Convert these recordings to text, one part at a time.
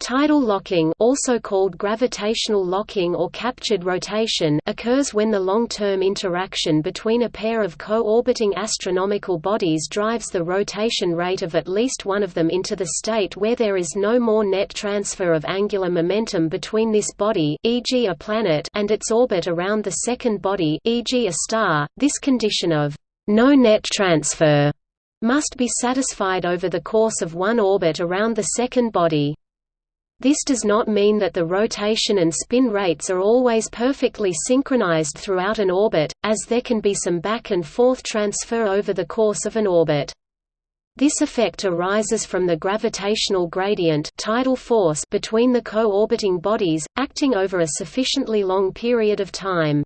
Tidal locking also called gravitational locking or captured rotation occurs when the long-term interaction between a pair of co-orbiting astronomical bodies drives the rotation rate of at least one of them into the state where there is no more net transfer of angular momentum between this body e.g. a planet and its orbit around the second body e.g. a star. This condition of no net transfer must be satisfied over the course of one orbit around the second body. This does not mean that the rotation and spin rates are always perfectly synchronized throughout an orbit, as there can be some back and forth transfer over the course of an orbit. This effect arises from the gravitational gradient tidal force between the co-orbiting bodies, acting over a sufficiently long period of time.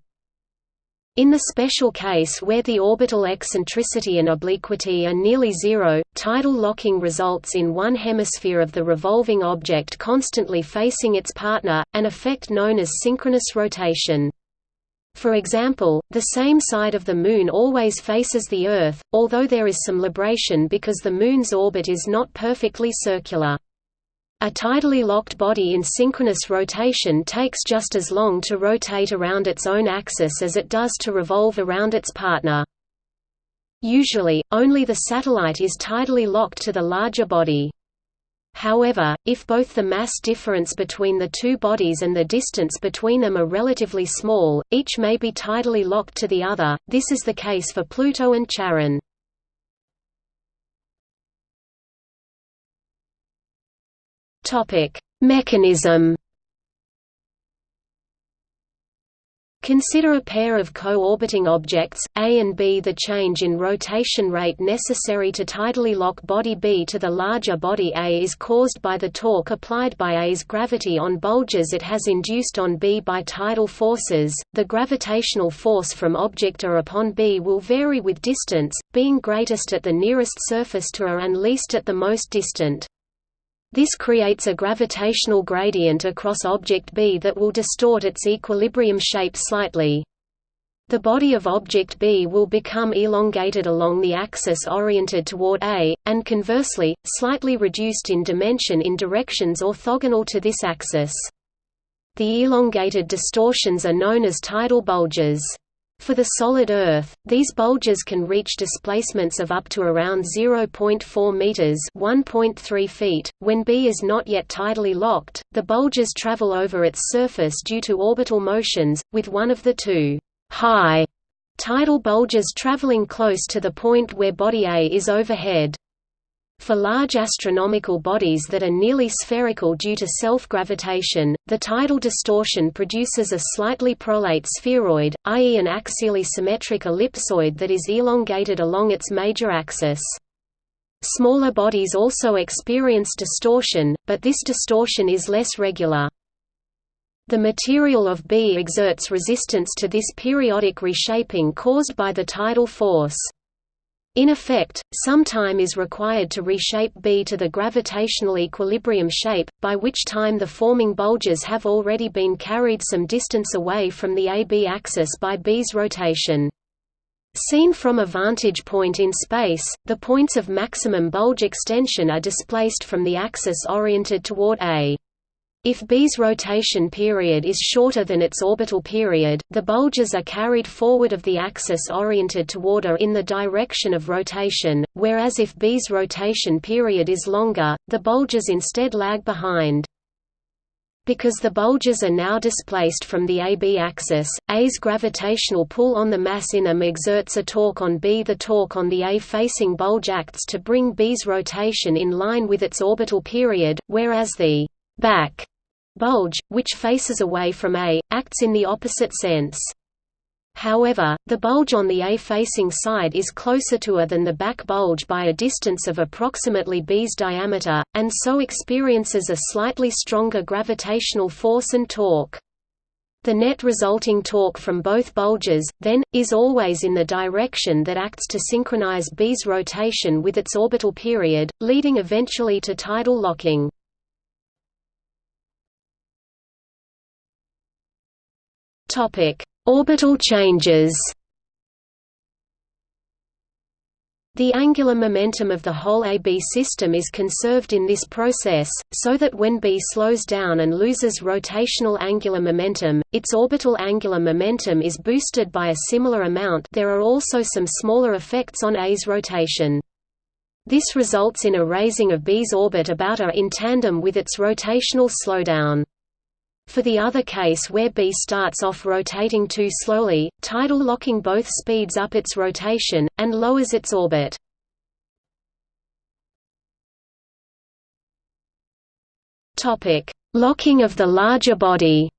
In the special case where the orbital eccentricity and obliquity are nearly zero, tidal locking results in one hemisphere of the revolving object constantly facing its partner, an effect known as synchronous rotation. For example, the same side of the Moon always faces the Earth, although there is some libration because the Moon's orbit is not perfectly circular. A tidally locked body in synchronous rotation takes just as long to rotate around its own axis as it does to revolve around its partner. Usually, only the satellite is tidally locked to the larger body. However, if both the mass difference between the two bodies and the distance between them are relatively small, each may be tidally locked to the other, this is the case for Pluto and Charon. Topic: Mechanism. Consider a pair of co-orbiting objects, A and B. The change in rotation rate necessary to tidally lock body B to the larger body A is caused by the torque applied by A's gravity on bulges it has induced on B by tidal forces. The gravitational force from object A upon B will vary with distance, being greatest at the nearest surface to A and least at the most distant. This creates a gravitational gradient across object B that will distort its equilibrium shape slightly. The body of object B will become elongated along the axis oriented toward A, and conversely, slightly reduced in dimension in directions orthogonal to this axis. The elongated distortions are known as tidal bulges. For the solid Earth, these bulges can reach displacements of up to around 0.4 meters (1.3 feet). When B is not yet tidally locked, the bulges travel over its surface due to orbital motions, with one of the two high tidal bulges traveling close to the point where body A is overhead. For large astronomical bodies that are nearly spherical due to self-gravitation, the tidal distortion produces a slightly prolate spheroid, i.e. an axially symmetric ellipsoid that is elongated along its major axis. Smaller bodies also experience distortion, but this distortion is less regular. The material of B exerts resistance to this periodic reshaping caused by the tidal force. In effect, some time is required to reshape B to the gravitational equilibrium shape, by which time the forming bulges have already been carried some distance away from the AB axis by B's rotation. Seen from a vantage point in space, the points of maximum bulge extension are displaced from the axis oriented toward A. If B's rotation period is shorter than its orbital period, the bulges are carried forward of the axis oriented toward A in the direction of rotation, whereas if B's rotation period is longer, the bulges instead lag behind. Because the bulges are now displaced from the AB axis, A's gravitational pull on the mass in them exerts a torque on B. The torque on the A-facing bulge acts to bring B's rotation in line with its orbital period, whereas the back bulge, which faces away from A, acts in the opposite sense. However, the bulge on the A-facing side is closer to A than the back bulge by a distance of approximately B's diameter, and so experiences a slightly stronger gravitational force and torque. The net resulting torque from both bulges, then, is always in the direction that acts to synchronize B's rotation with its orbital period, leading eventually to tidal locking. Orbital changes. The angular momentum of the whole AB system is conserved in this process, so that when B slows down and loses rotational angular momentum, its orbital angular momentum is boosted by a similar amount there are also some smaller effects on A's rotation. This results in a raising of B's orbit about A in tandem with its rotational slowdown. For the other case where B starts off rotating too slowly, tidal locking both speeds up its rotation, and lowers its orbit. Locking of the larger body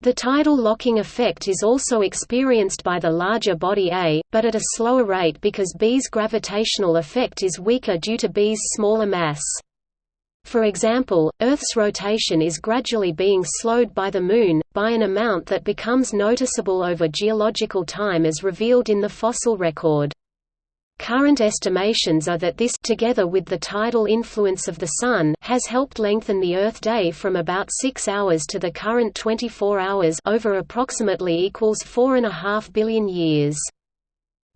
The tidal locking effect is also experienced by the larger body A, but at a slower rate because B's gravitational effect is weaker due to B's smaller mass. For example, Earth's rotation is gradually being slowed by the Moon, by an amount that becomes noticeable over geological time as revealed in the fossil record. Current estimations are that this together with the tidal influence of the Sun has helped lengthen the Earth day from about 6 hours to the current 24 hours over approximately equals 4.5 billion years.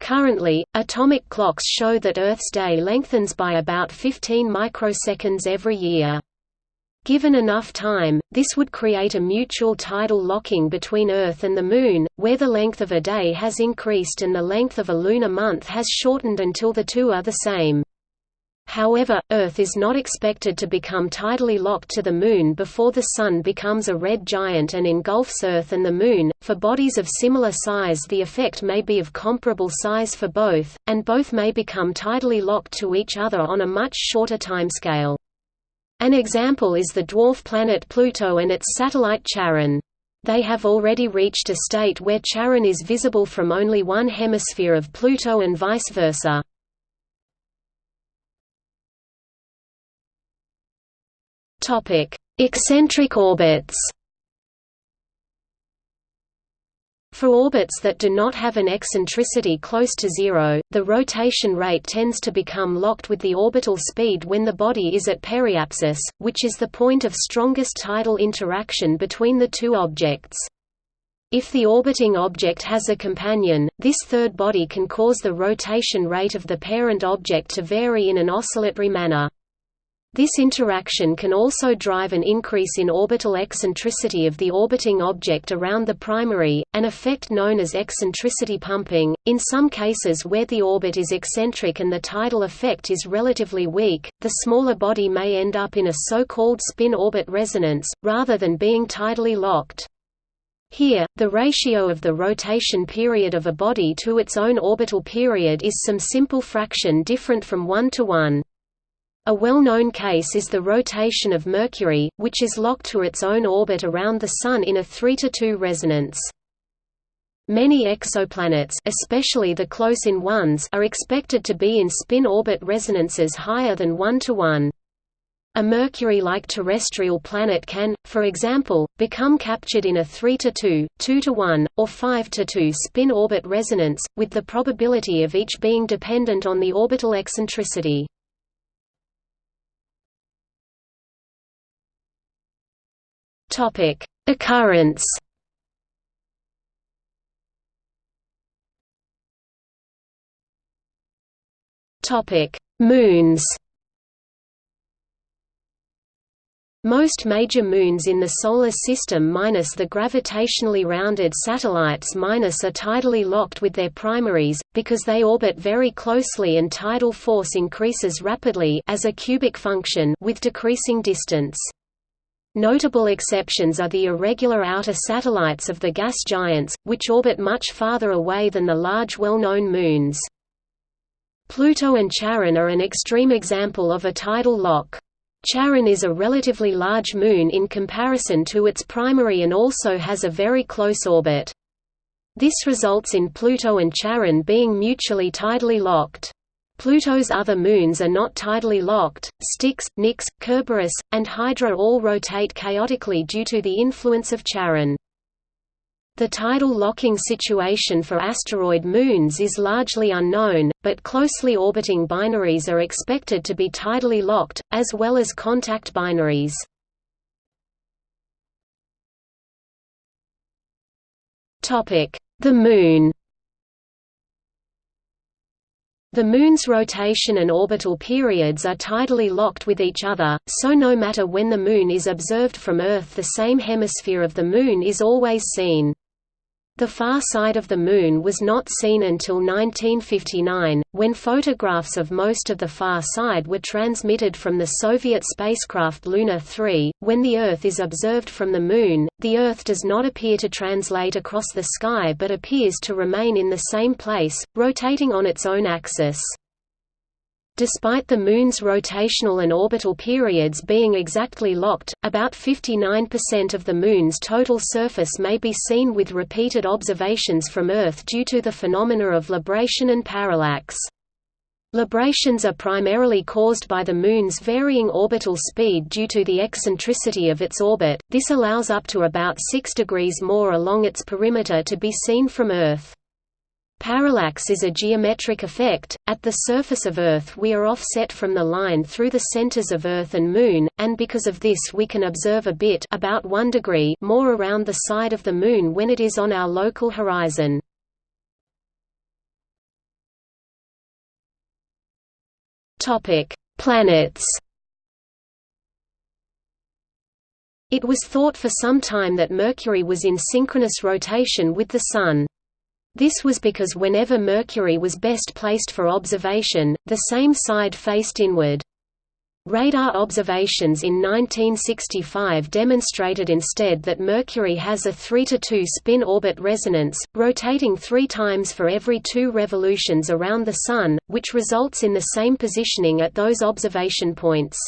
Currently, atomic clocks show that Earth's day lengthens by about 15 microseconds every year. Given enough time, this would create a mutual tidal locking between Earth and the Moon, where the length of a day has increased and the length of a lunar month has shortened until the two are the same. However, Earth is not expected to become tidally locked to the Moon before the Sun becomes a red giant and engulfs Earth and the Moon. For bodies of similar size, the effect may be of comparable size for both, and both may become tidally locked to each other on a much shorter timescale. An example is the dwarf planet Pluto and its satellite Charon. They have already reached a state where Charon is visible from only one hemisphere of Pluto and vice versa. Topic: Eccentric orbits. For orbits that do not have an eccentricity close to zero, the rotation rate tends to become locked with the orbital speed when the body is at periapsis, which is the point of strongest tidal interaction between the two objects. If the orbiting object has a companion, this third body can cause the rotation rate of the parent object to vary in an oscillatory manner. This interaction can also drive an increase in orbital eccentricity of the orbiting object around the primary, an effect known as eccentricity pumping. In some cases where the orbit is eccentric and the tidal effect is relatively weak, the smaller body may end up in a so-called spin-orbit resonance, rather than being tidally locked. Here, the ratio of the rotation period of a body to its own orbital period is some simple fraction different from 1 to 1. A well-known case is the rotation of Mercury, which is locked to its own orbit around the Sun in a 3 to 2 resonance. Many exoplanets especially the close-in ones are expected to be in spin-orbit resonances higher than 1 to 1. A Mercury-like terrestrial planet can, for example, become captured in a 3 to 2, 2 to 1, or 5 to 2 spin-orbit resonance, with the probability of each being dependent on the orbital eccentricity. Topic: Occurrence. Topic: Moons. Most major moons in the Solar System minus the gravitationally rounded satellites minus are tidally locked with their primaries, because they orbit very closely and tidal force increases rapidly as a cubic function with decreasing distance. Notable exceptions are the irregular outer satellites of the gas giants, which orbit much farther away than the large well-known moons. Pluto and Charon are an extreme example of a tidal lock. Charon is a relatively large moon in comparison to its primary and also has a very close orbit. This results in Pluto and Charon being mutually tidally locked. Pluto's other moons are not tidally locked, Styx, Nix, Kerberos, and Hydra all rotate chaotically due to the influence of Charon. The tidal locking situation for asteroid moons is largely unknown, but closely orbiting binaries are expected to be tidally locked, as well as contact binaries. The Moon The Moon's rotation and orbital periods are tidally locked with each other, so no matter when the Moon is observed from Earth the same hemisphere of the Moon is always seen. The far side of the Moon was not seen until 1959, when photographs of most of the far side were transmitted from the Soviet spacecraft Luna 3. When the Earth is observed from the Moon, the Earth does not appear to translate across the sky but appears to remain in the same place, rotating on its own axis. Despite the Moon's rotational and orbital periods being exactly locked, about 59% of the Moon's total surface may be seen with repeated observations from Earth due to the phenomena of libration and parallax. Librations are primarily caused by the Moon's varying orbital speed due to the eccentricity of its orbit, this allows up to about 6 degrees more along its perimeter to be seen from Earth. Parallax is a geometric effect. At the surface of Earth, we are offset from the line through the centers of Earth and Moon, and because of this, we can observe a bit about 1 degree more around the side of the Moon when it is on our local horizon. Topic: Planets. It was thought for some time that Mercury was in synchronous rotation with the Sun. This was because whenever Mercury was best placed for observation, the same side faced inward. Radar observations in 1965 demonstrated instead that Mercury has a 3 to 2 spin orbit resonance, rotating three times for every two revolutions around the Sun, which results in the same positioning at those observation points.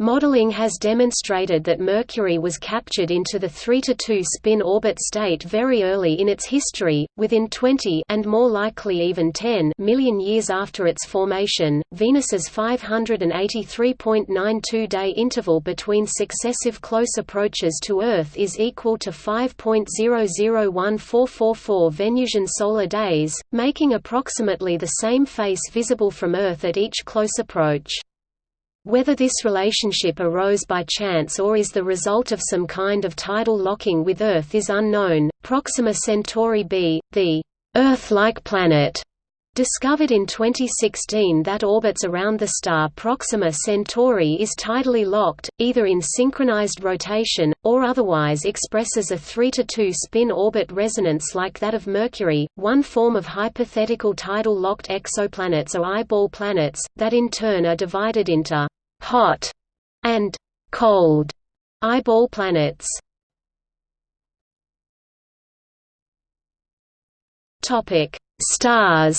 Modeling has demonstrated that Mercury was captured into the 3–2 spin orbit state very early in its history, within 20 and more likely even 10 million years after its formation. Venus's 583.92-day interval between successive close approaches to Earth is equal to 5.001444 Venusian solar days, making approximately the same face visible from Earth at each close approach. Whether this relationship arose by chance or is the result of some kind of tidal locking with Earth is unknown. Proxima Centauri b, the Earth-like planet, discovered in 2016 that orbits around the star Proxima Centauri is tidally locked, either in synchronized rotation, or otherwise expresses a 3 to 2 spin orbit resonance like that of Mercury. One form of hypothetical tidal locked exoplanets are eyeball planets, that in turn are divided into hot and cold eyeball planets. Topic: Stars.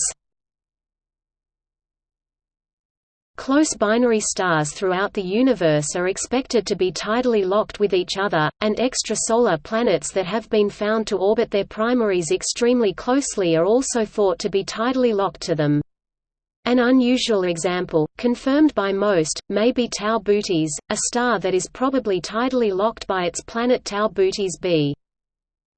Close binary stars throughout the universe are expected to be tidally locked with each other, and extrasolar planets that have been found to orbit their primaries extremely closely are also thought to be tidally locked to them. An unusual example, confirmed by MOST, may be Tau Bootes, a star that is probably tidally locked by its planet Tau Bootes b.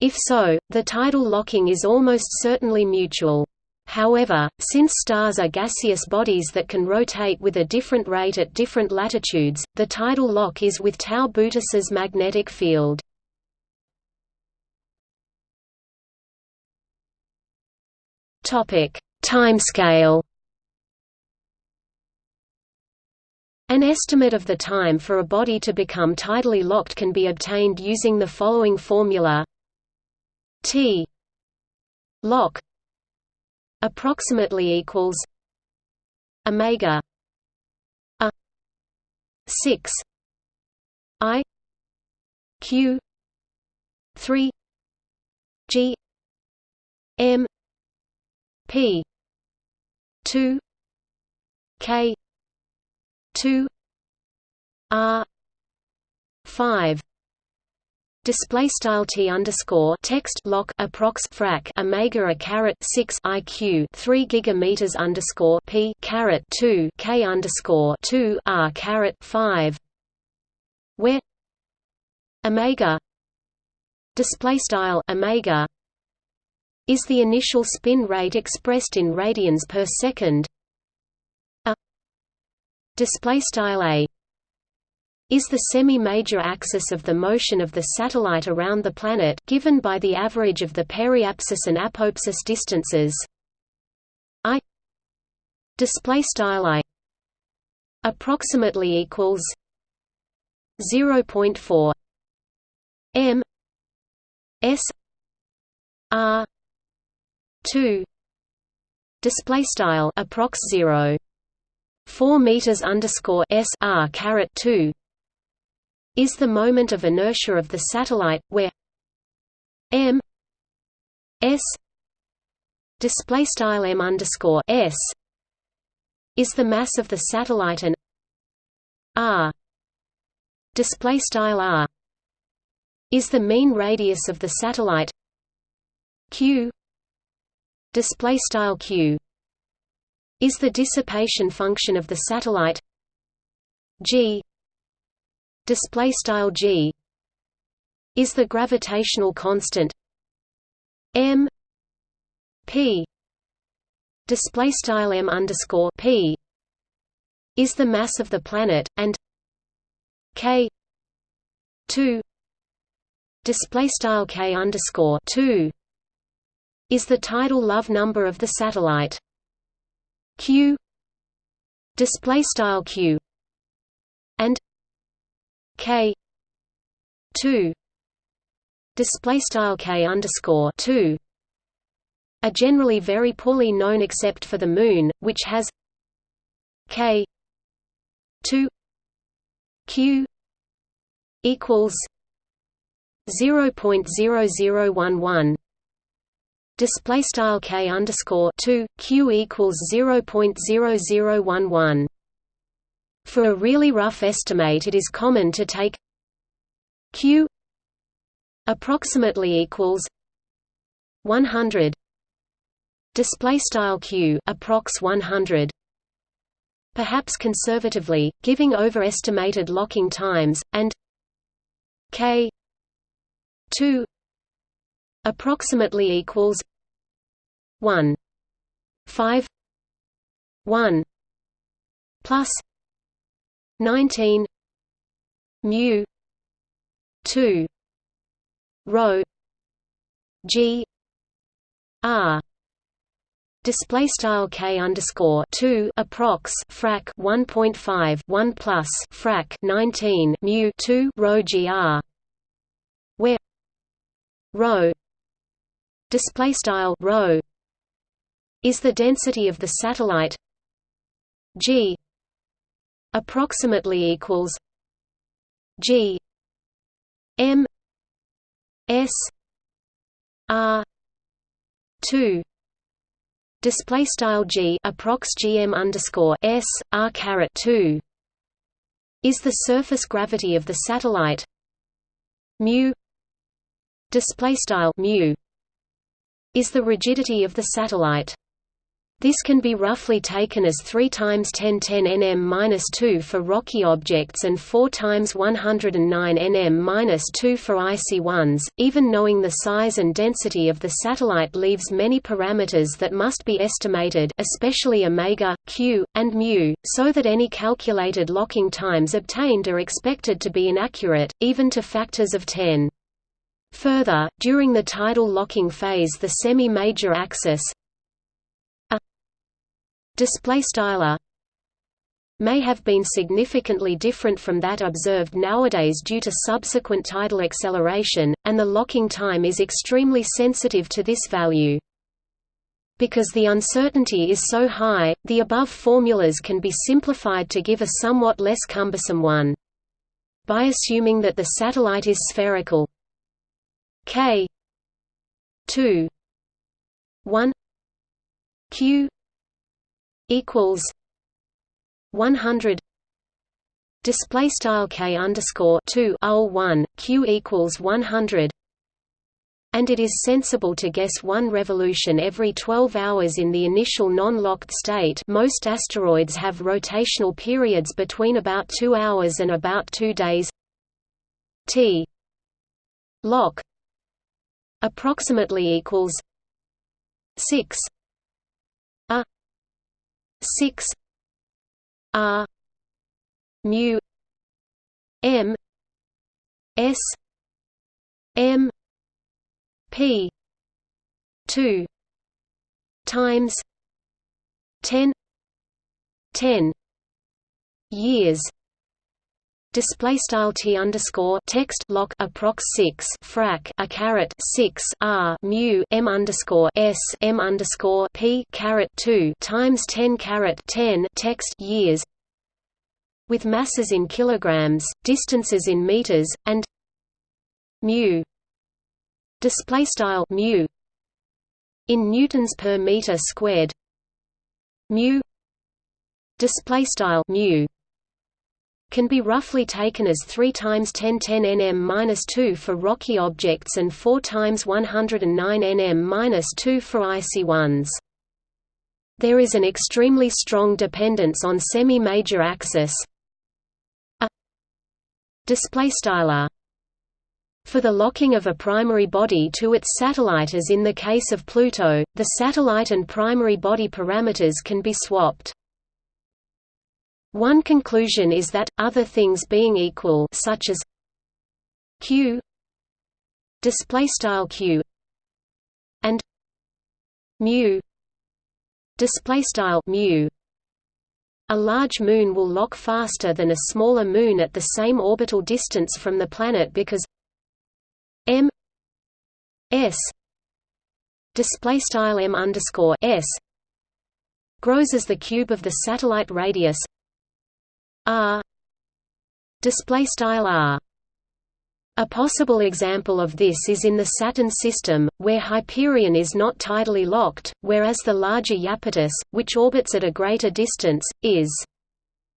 If so, the tidal locking is almost certainly mutual. However, since stars are gaseous bodies that can rotate with a different rate at different latitudes, the tidal lock is with Tau Bootes's magnetic field. Timescale An estimate of the time for a body to become tidally locked can be obtained using the following formula. T lock approximately equals omega a 6 i q 3 g m p 2 k 2 r 5 Display style t underscore text lock approx frac omega a caret six iq three gigameters underscore p caret two k underscore two r caret five, where omega display style omega is the initial spin rate expressed in radians per second display style a is the semi-major axis of the motion of the satellite around the planet given by the average of the periapsis and apoapsis distances. I display style i approximately equals 0.4 m s r 2 display style approx 0 4 meters underscore s r caret 2 is the moment of inertia of the satellite where m s display style m underscore s is the mass of the satellite and r display style r is the mean radius of the satellite q display style q is the dissipation function of the satellite g. Display style g. Is the gravitational constant m. P. Display style m underscore p. Is the mass of the planet and k. 2 display style k underscore 2 is the tidal Love number of the satellite q. Display style q. And k. 2 display style k underscore 2 are generally very poorly known except for the Moon, which has k 2 q equals 0.0011 display style k underscore 2 q equals 0.0011 for a really rough estimate it is common to take q approximately equals 100 display style q approx 100 perhaps conservatively giving overestimated locking times and k 2 approximately equals 1 5 1 plus 19 mu 2 rho g r. Display style k underscore two approx frac one point five one plus frac nineteen mu two rho gr, where rho display style rho is the density of the satellite g approximately equals g m s r 2 display style g approx gm underscore s r caret 2 is the surface gravity of the satellite mu display style mu is the rigidity of the satellite this can be roughly taken as 3 times 1010 nm-2 for rocky objects and 4 times 109 nm-2 for icy ones. Even knowing the size and density of the satellite leaves many parameters that must be estimated, especially omega, q, and mu, so that any calculated locking times obtained are expected to be inaccurate, even to factors of 10. Further, during the tidal locking phase the semi-major axis, display style may have been significantly different from that observed nowadays due to subsequent tidal acceleration, and the locking time is extremely sensitive to this value. Because the uncertainty is so high, the above formulas can be simplified to give a somewhat less cumbersome one. By assuming that the satellite is spherical k 2 1 q equals 100 display style k underscore 2 ul 1 q equals 100 and it is sensible to guess one revolution every 12 hours in the initial non-locked state. Most asteroids have rotational periods between about 2 hours and about 2 days. T. Lock. Approximately equals 6 six R mu M S M P two times ten 10 years display style t underscore text lock approx 6 frac a caret 6 r mu m underscore s m underscore p caret 2 times 10 caret 10 text years with masses in kilograms distances in meters and mu. Display style mu. In newtons per meter squared. Mu. Display style mu can be roughly taken as 3 times 10 10 nm-2 for rocky objects and 4 times 109 nm-2 for icy ones. There is an extremely strong dependence on semi-major axis a display style for the locking of a primary body to its satellite as in the case of Pluto, the satellite and primary body parameters can be swapped. One conclusion is that, other things being equal such as q display style q and mu display style mu. A large moon will lock faster than a smaller moon at the same orbital distance from the planet because m s display style m underscore s grows as the cube of the satellite radius r display style r a possible example of this is in the Saturn system, where Hyperion is not tidally locked, whereas the larger Iapetus, which orbits at a greater distance, is.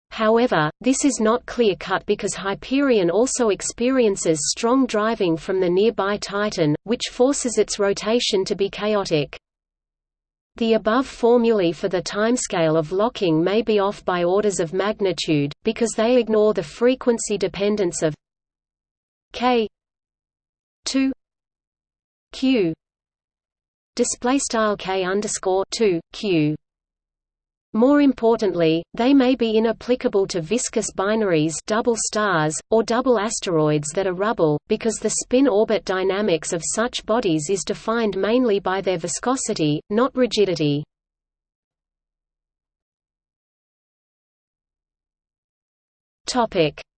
However, this is not clear-cut because Hyperion also experiences strong driving from the nearby Titan, which forces its rotation to be chaotic. The above formulae for the timescale of locking may be off by orders of magnitude, because they ignore the frequency dependence of k 2 q. Display style k underscore 2 q more importantly, they may be inapplicable to viscous binaries double stars, or double asteroids that are rubble, because the spin-orbit dynamics of such bodies is defined mainly by their viscosity, not rigidity.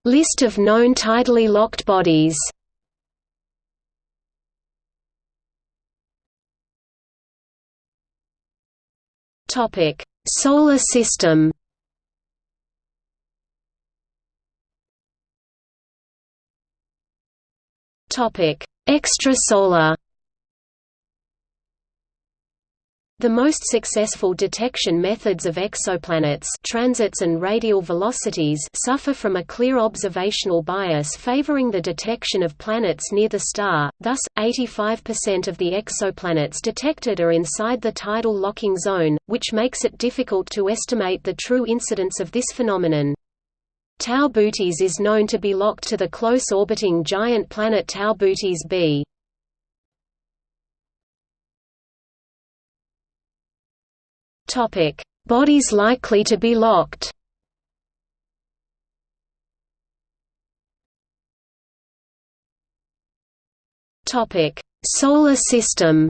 List of known tidally locked bodies Topic Solar system Topic: Extrasolar. The most successful detection methods of exoplanets transits and radial velocities suffer from a clear observational bias favoring the detection of planets near the star, thus, 85% of the exoplanets detected are inside the tidal locking zone, which makes it difficult to estimate the true incidence of this phenomenon. Tau Bootes is known to be locked to the close-orbiting giant planet Tau Bootes b. Topic: Bodies likely to be locked. Topic: Solar System.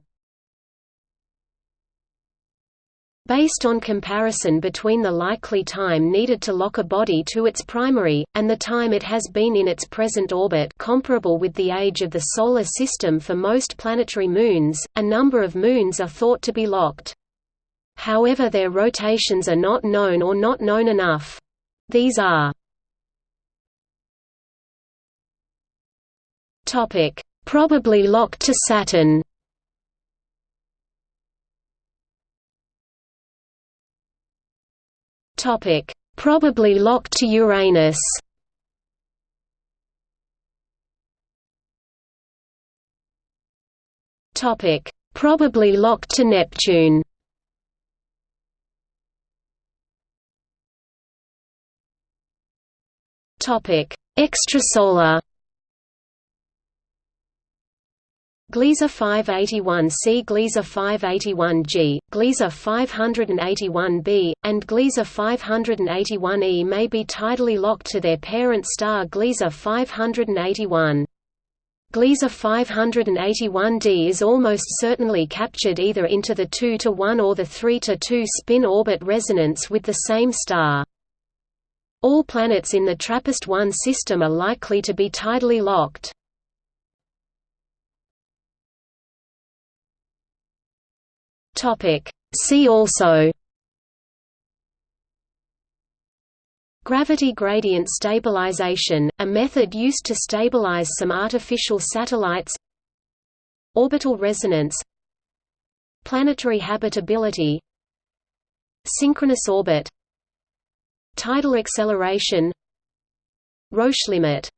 Based on comparison between the likely time needed to lock a body to its primary, and the time it has been in its present orbit comparable with the age of the Solar System for most planetary moons, a number of moons are thought to be locked. However their rotations are not known or not known enough. These are Probably locked to Saturn. Probably locked to Uranus. Probably locked to Neptune Topic: Extrasolar. Gliese 581c Gliese 581g, Gliese 581b, and Gliese 581e may be tidally locked to their parent star Gliese 581. Gliese 581d is almost certainly captured either into the 2 to 1 or the 3 to 2 spin orbit resonance with the same star. All planets in the TRAPPIST-1 system are likely to be tidally locked. See also Gravity gradient stabilization, a method used to stabilize some artificial satellites Orbital resonance Planetary habitability Synchronous orbit Tidal acceleration Roche limit